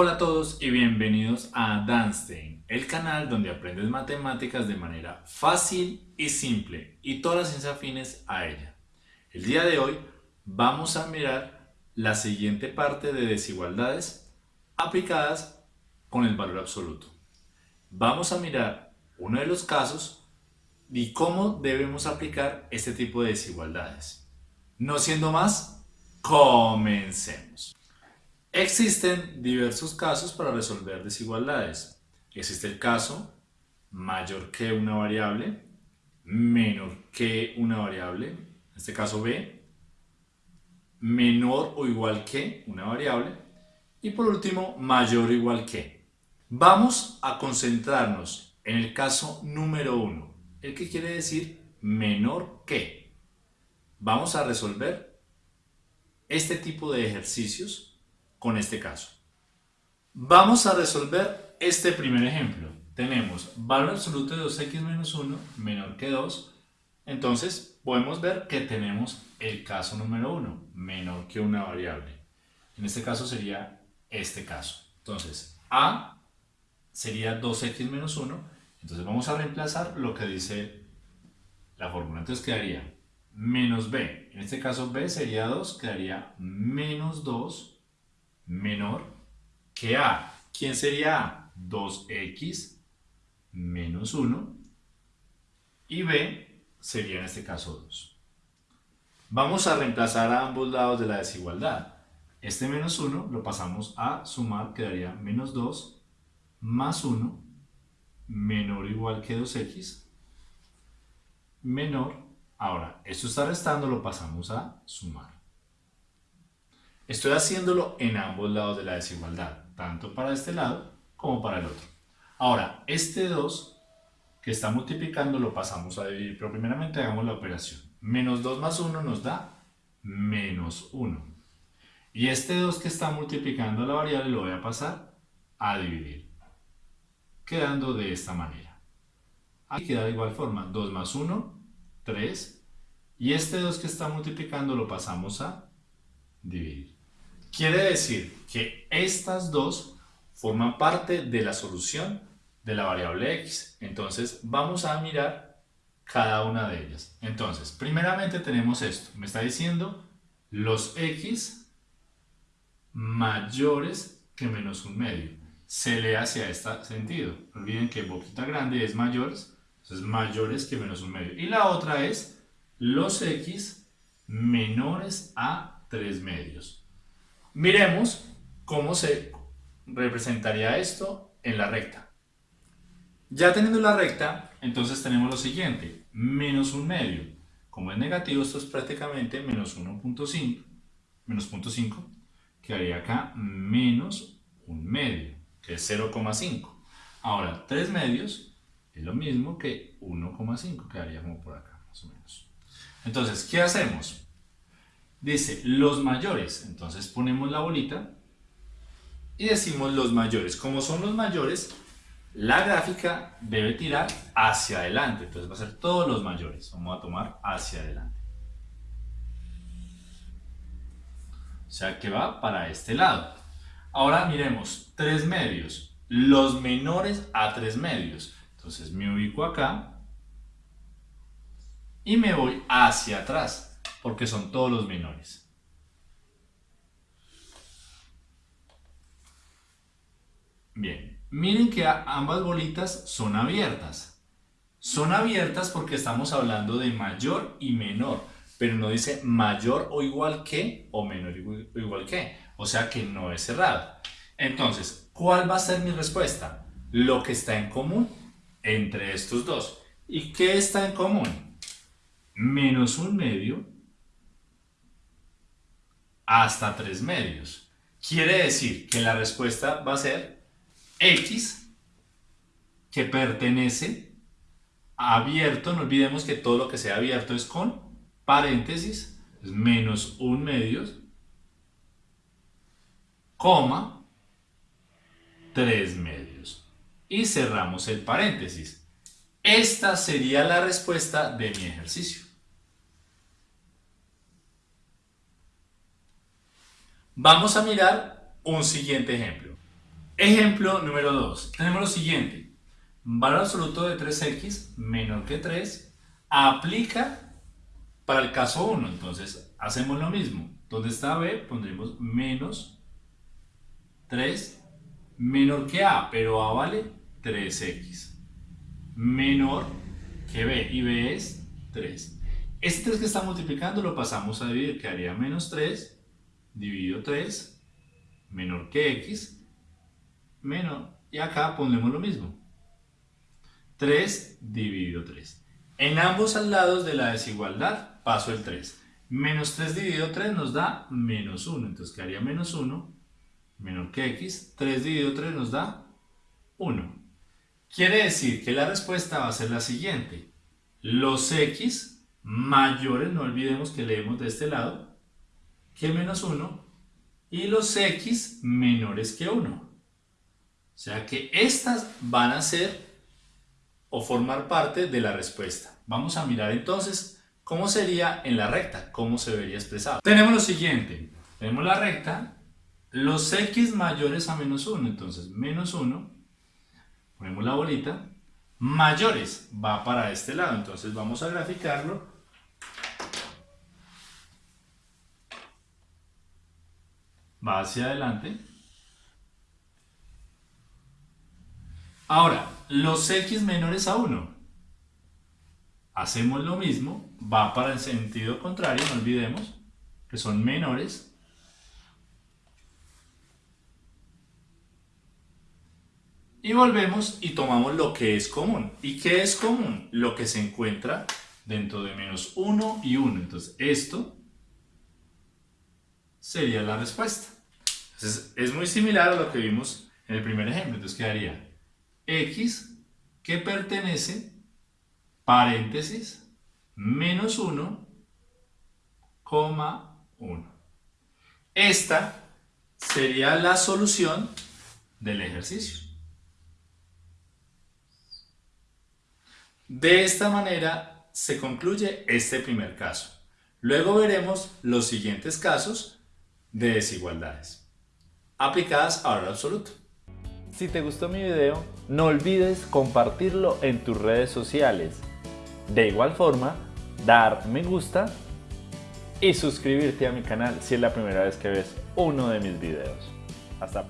Hola a todos y bienvenidos a Danstein, el canal donde aprendes matemáticas de manera fácil y simple y todas las ciencias afines a ella. El día de hoy vamos a mirar la siguiente parte de desigualdades aplicadas con el valor absoluto. Vamos a mirar uno de los casos y cómo debemos aplicar este tipo de desigualdades. No siendo más, comencemos. Existen diversos casos para resolver desigualdades. Existe el caso mayor que una variable, menor que una variable, en este caso B, menor o igual que una variable, y por último, mayor o igual que. Vamos a concentrarnos en el caso número 1, el que quiere decir menor que. Vamos a resolver este tipo de ejercicios con este caso. Vamos a resolver este primer ejemplo. Tenemos valor absoluto de 2x menos 1 menor que 2. Entonces podemos ver que tenemos el caso número 1, menor que una variable. En este caso sería este caso. Entonces a sería 2x menos 1. Entonces vamos a reemplazar lo que dice la fórmula. Entonces quedaría menos b. En este caso b sería 2, quedaría menos 2 menor que A. ¿Quién sería A? 2x menos 1 y B sería en este caso 2. Vamos a reemplazar a ambos lados de la desigualdad. Este menos 1 lo pasamos a sumar, quedaría menos 2 más 1 menor o igual que 2x menor, ahora esto está restando, lo pasamos a sumar. Estoy haciéndolo en ambos lados de la desigualdad, tanto para este lado como para el otro. Ahora, este 2 que está multiplicando lo pasamos a dividir, pero primeramente hagamos la operación. Menos 2 más 1 nos da menos 1. Y este 2 que está multiplicando la variable lo voy a pasar a dividir, quedando de esta manera. Aquí queda de igual forma, 2 más 1, 3, y este 2 que está multiplicando lo pasamos a dividir. Quiere decir que estas dos forman parte de la solución de la variable x. Entonces vamos a mirar cada una de ellas. Entonces, primeramente tenemos esto. Me está diciendo los x mayores que menos un medio. Se lee hacia este sentido. olviden que boquita grande es mayores, entonces mayores que menos un medio. Y la otra es los x menores a 3 medios. Miremos cómo se representaría esto en la recta. Ya teniendo la recta, entonces tenemos lo siguiente, menos un medio. Como es negativo, esto es prácticamente menos 1.5, menos 0.5, quedaría acá menos un medio, que es 0,5. Ahora, 3 medios es lo mismo que 1,5, quedaría como por acá, más o menos. Entonces, ¿qué hacemos? Dice los mayores, entonces ponemos la bolita y decimos los mayores. Como son los mayores, la gráfica debe tirar hacia adelante, entonces va a ser todos los mayores. Vamos a tomar hacia adelante. O sea que va para este lado. Ahora miremos, tres medios, los menores a tres medios. Entonces me ubico acá y me voy hacia atrás porque son todos los menores. Bien, miren que ambas bolitas son abiertas. Son abiertas porque estamos hablando de mayor y menor, pero no dice mayor o igual que o menor o igual que. O sea que no es cerrado. Entonces, ¿cuál va a ser mi respuesta? Lo que está en común entre estos dos. ¿Y qué está en común? Menos un medio hasta 3 medios. Quiere decir que la respuesta va a ser X que pertenece a abierto. No olvidemos que todo lo que sea abierto es con paréntesis, es menos 1 medios, coma, 3 medios. Y cerramos el paréntesis. Esta sería la respuesta de mi ejercicio. Vamos a mirar un siguiente ejemplo. Ejemplo número 2. Tenemos lo siguiente. Valor absoluto de 3x menor que 3 aplica para el caso 1. Entonces hacemos lo mismo. Donde está b pondremos menos 3 menor que a, pero a vale 3x. Menor que b y b es 3. Este 3 que está multiplicando lo pasamos a dividir, quedaría menos 3 dividido 3 menor que x menor, y acá ponemos lo mismo. 3 dividido 3. En ambos lados de la desigualdad paso el 3. Menos 3 dividido 3 nos da menos 1, entonces quedaría menos 1 menor que x. 3 dividido 3 nos da 1. Quiere decir que la respuesta va a ser la siguiente. Los x mayores, no olvidemos que leemos de este lado, que menos 1 y los x menores que 1. O sea que estas van a ser o formar parte de la respuesta. Vamos a mirar entonces cómo sería en la recta, cómo se vería expresado. Tenemos lo siguiente, tenemos la recta, los x mayores a menos 1, entonces menos 1, ponemos la bolita, mayores va para este lado, entonces vamos a graficarlo va hacia adelante. Ahora, los x menores a 1. Hacemos lo mismo, va para el sentido contrario, no olvidemos que son menores. Y volvemos y tomamos lo que es común. ¿Y qué es común? Lo que se encuentra dentro de menos 1 y 1. Entonces, esto sería la respuesta. Entonces, es muy similar a lo que vimos en el primer ejemplo. Entonces quedaría x que pertenece, paréntesis, menos 1, 1. Esta sería la solución del ejercicio. De esta manera se concluye este primer caso. Luego veremos los siguientes casos de desigualdades aplicadas a valor absoluto. Si te gustó mi video, no olvides compartirlo en tus redes sociales. De igual forma, dar me gusta y suscribirte a mi canal si es la primera vez que ves uno de mis videos. Hasta